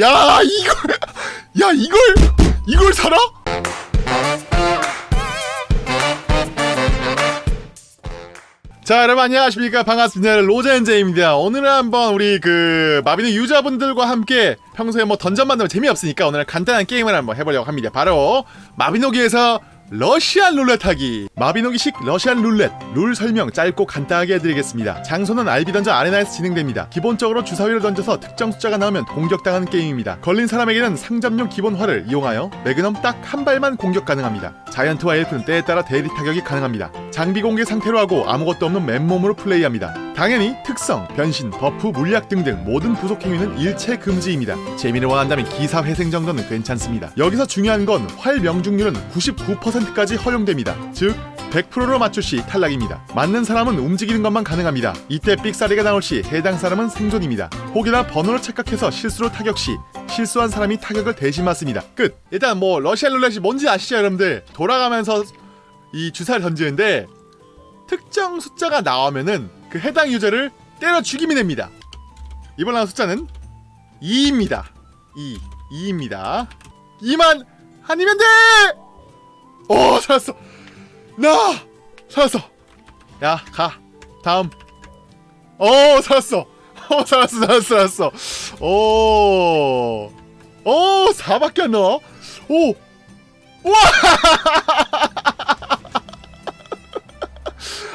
야 이걸 야 이걸 이걸 사라? 자 여러분 안녕하십니까? 반갑습니다. 로젠제입니다. 오늘은 한번 우리 그 마비노 유저분들과 함께 평소에 뭐 던전 만들면 재미없으니까 오늘은 간단한 게임을 한번 해보려고 합니다. 바로 마비노기에서 러시안 룰렛 하기. 마비노기식 러시안 룰렛. 룰 설명 짧고 간단하게 해드리겠습니다. 장소는 알비 던전 아레나에서 진행됩니다. 기본적으로 주사위를 던져서 특정 숫자가 나오면 공격당하는 게임입니다. 걸린 사람에게는 상점용 기본 활을 이용하여 매그넘 딱 한 발만 공격 가능합니다. 자이언트와 엘프는 때에 따라 대리 타격이 가능합니다. 장비 공개 상태로 하고 아무것도 없는 맨몸으로 플레이합니다 당연히 특성, 변신, buff, 물약 등등 모든 부속 행위는 일체 금지입니다 재미를 원한다면 기사 회생 정도는 괜찮습니다 여기서 중요한 건 활 명중률은 99%까지 허용됩니다 즉 100%로 맞출 시 탈락입니다. 맞는 사람은 움직이는 것만 가능합니다. 이때 삑사리가 나올 시 해당 사람은 생존입니다. 혹여나 번호를 착각해서 실수로 타격 시 실수한 사람이 타격을 대신 맞습니다. 끝! 일단 뭐 러시안 룰렛이 뭔지 아시죠 여러분들? 돌아가면서 이 주사를 던지는데 특정 숫자가 나오면은 그 해당 유저를 때려 죽이면 됩니다. 이번 나온 숫자는 2입니다. 2. 2입니다. 2만 아니면 돼! 오 살았어. 나 살았어. 야 가. 다음. 오 살았어. 오 살았어 살았어 살았어. 오. 오 4밖에 안 나와. 오. 우와.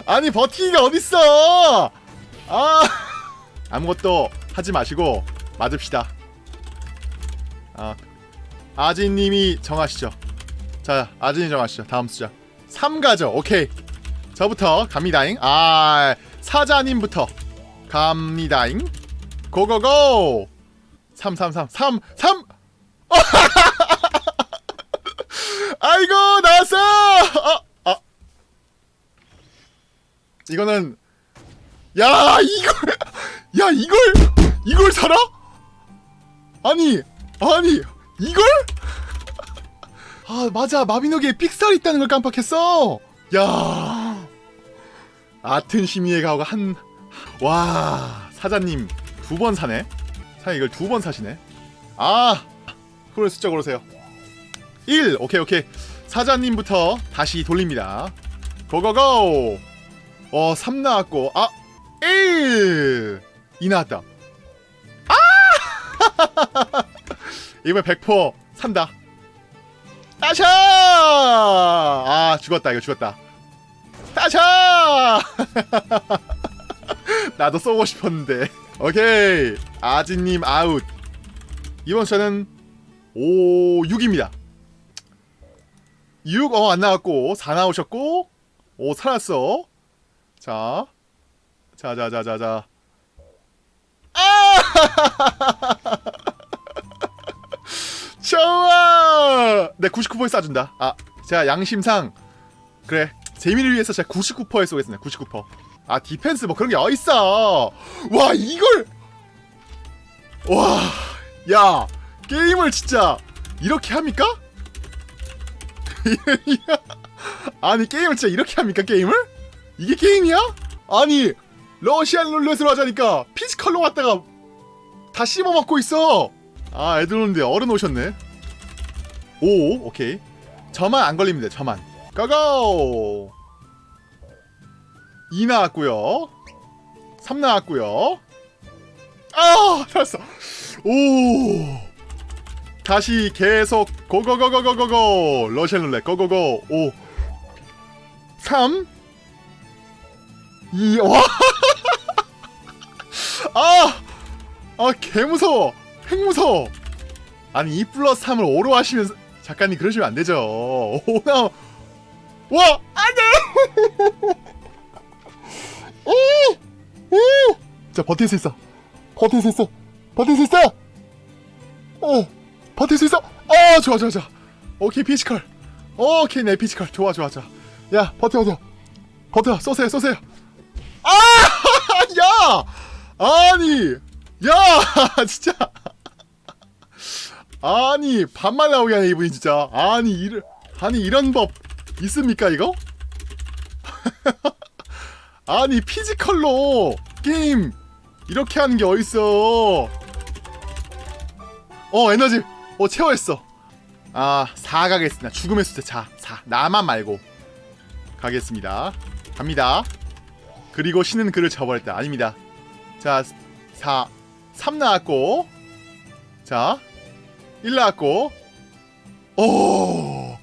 아니 버티기가 어딨어. 아. 아무것도 하지 마시고 맞읍시다. 아. 아진님이 정하시죠. 자, 아진이 정하시죠. 다음 숫자. 3가죠. 오케이. 저부터 갑니다잉. 아, 사자님부터 갑니다잉. 고고고. 3 3 3 3 3. 아이고 나왔어. 아, 아. 이거는 야 이걸 야 이걸 이걸 사라? 아니 아니 이걸? 아 맞아. 마비노기에 픽셀 있다는 걸 깜빡했어. 야. 아튼 심의의 가오가 한 와 사자님 두 번 사네. 사 이걸 두 번 사시네. 아 그걸 숫자 고르세요. 1 오케이 오케이. 사자님부터 다시 돌립니다. 고고고 어 3 나왔고 아 1 2 나왔다. 아! 이번 100% 산다. 따샤! 아 죽었다 이거 죽었다. 따샤! 나도 쏘고 싶었는데. 오케이. 아지님 아웃. 이번 숫자는 5, 6입니다. 6, 어 안 나왔고 4 나오셨고 5 살았어 자 자자자자자 아! 좋아! 네, 99%에 쏴준다. 아, 제가 양심상 그래 재미를 위해서 제가 99%에 쏘겠습니다. 99%. 아, defense 뭐 그런 게 어딨어? 와, 이걸 와, 야, 게임을 진짜 이렇게 합니까? 아니 게임을 진짜 이렇게 합니까 게임을? 이게 게임이야? 아니 러시안 룰렛으로 하자니까 physical로 왔다가 다 씹어먹고 있어. 아 애들 오는데 어른 오셨네. 오 오케이. 저만 안 걸립니다 저만. 고고 2 나왔고요. 3 나왔고요. 아 살았어. 오! 다시 계속 고고고고고고고. 러시안 룰렛 고고고. 5 3 2 와! 아! 아 개무서워. 핵무서워. 아니 2 플러스 3을 5로 하시면 작가님 그러시면 안 되죠. 5나 와! 안돼! 자 버틸 수 있어. 버틸 수 있어. 버틸 수 있어! 어 버틸 수 있어! 어 좋아 좋아 좋아. 오케이 physical. 오케이 내 physical. 좋아 좋아 좋아. 야 버텨 버텨. 버텨 쏘세요 쏘세요 아니 야 진짜. 아니 반말 나오게 하네 이분이 진짜. 아니 이를 아니 이런 법 있습니까 이거? 아니 physical로 게임 이렇게 하는 게 어딨어? 어 에너지 어 채워했어. 아 4 가겠습니다. 죽음의 숫자 자 4. 나만 말고 가겠습니다. 갑니다 그리고 신은 그를 처벌했다. 아닙니다. 자, 4, 3 나왔고 자, 1 나왔고 오!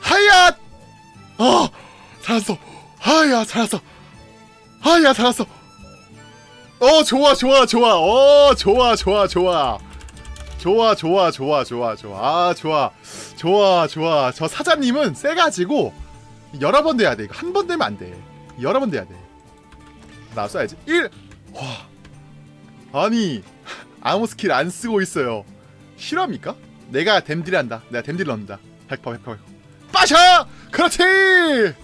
하야! 아! 어, 살았어! 하야, 살았어! 하야, 살았어! 어, 좋아, 좋아, 좋아! 어, 좋아, 좋아, 좋아! 좋아, 좋아, 좋아, 좋아, 좋아. 아, 좋아. 좋아, 좋아. 저 사장님은 세가지고 여러 번 돼야 돼. 한번 되면 안 돼. 여러 번 돼야 돼. 나 써야지 1 와. 아니 아무 스킬 안 쓰고 있어요 실화입니까? 내가 댐딜 한다 내가 댐딜 넣는다 100% 100% 100% 빠셔 그렇지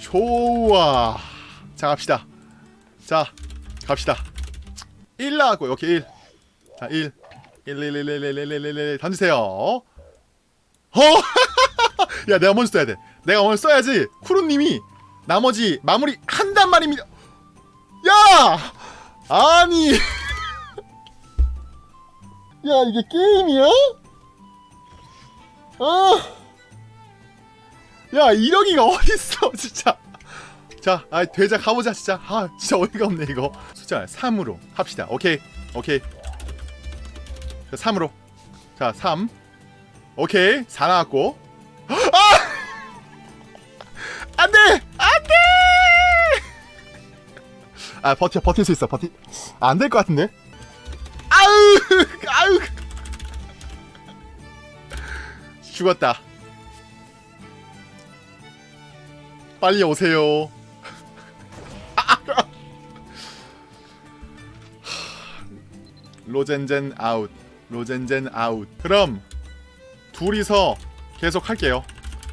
좋아 자 갑시다 자 갑시다 1 나왔고 이렇게 1 자, 1 1 1 1 1 1 1 1 1 1 던지세요 어? 야 내가 먼저 써야 돼 내가 먼저 써야지 쿠루님이 나머지 마무리 한단 말입니다 야 아니 야 이게 게임이야? 아, 야 이령이가 어딨어 진짜. 자, 아 되자 가보자 진짜. 아 진짜 어이가 없네 이거. 숫자 3으로 합시다. 오케이, 오케이. 자, 3으로. 자, 3. 오케이, 4 나왔고. 아! 아 버텨, 버틸 수 있어, 버티. 아, 안될 것 같은데. 아우, 아우. 죽었다. 빨리 오세요. 로젠젠 아웃. 로젠젠 아웃. 그럼 둘이서 계속 할게요.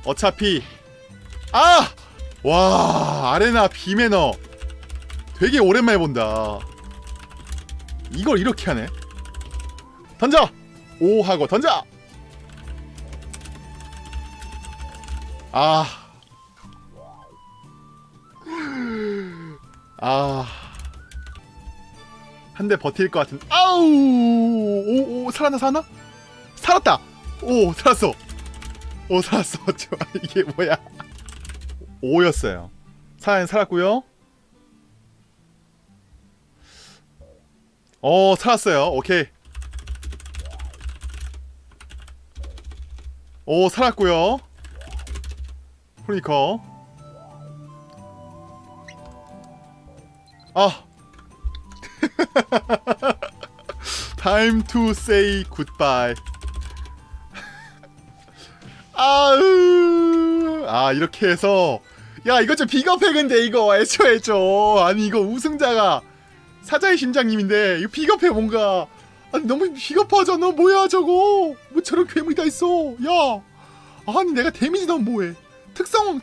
어차피 아! 와, 아레나 비매너 되게 오랜만에 본다. 이걸 이렇게 하네. 던져! 오 하고 던져! 아. 아. 한 대 버틸 것 같은. 아우! 오, 오, 살았나, 살았나? 살았다! 오, 살았어! 오, 살았어. 이게 뭐야? 5였어요. 살아, 살았고요 어, 살았어요. 오케이. 오, 살았고요. 프리커. 아. Time to say goodbye. 아으 아 이렇게 해서. 야 이거 좀 비겁해 근데 이거. 애초에 좀. 아니 이거 우승자가 사자의 심장님인데 이거 비겁해 뭔가. 아니 너무 비겁하잖아. 뭐야 저거? 뭐 저런 괴물이 다 있어. 야. 아니 내가 데미지 넣으면 뭐해. 특성